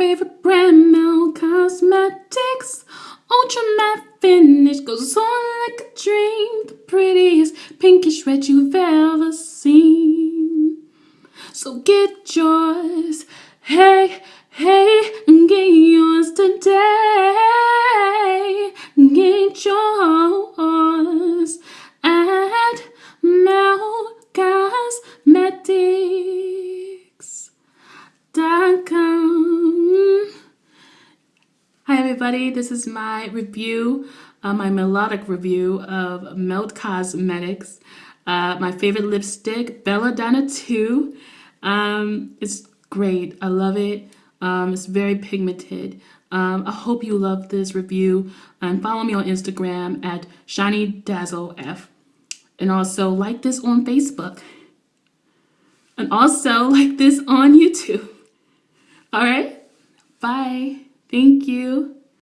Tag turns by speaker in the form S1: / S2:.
S1: favorite brand, Melt Cosmetics. Ultra matte finish goes on like a dream. The prettiest pinkish red you've ever seen. So get yours, hey, hey, and get yours today. Get yours at Melt Cosmetics.com. everybody, this is my review, uh, my melodic review of Melt Cosmetics. Uh, my favorite lipstick, Belladonna 2. Um, it's great. I love it. Um, it's very pigmented. Um, I hope you love this review and follow me on Instagram at ShinyDazzleF. And also like this on Facebook. And also like this on YouTube. All right. Bye. Thank you.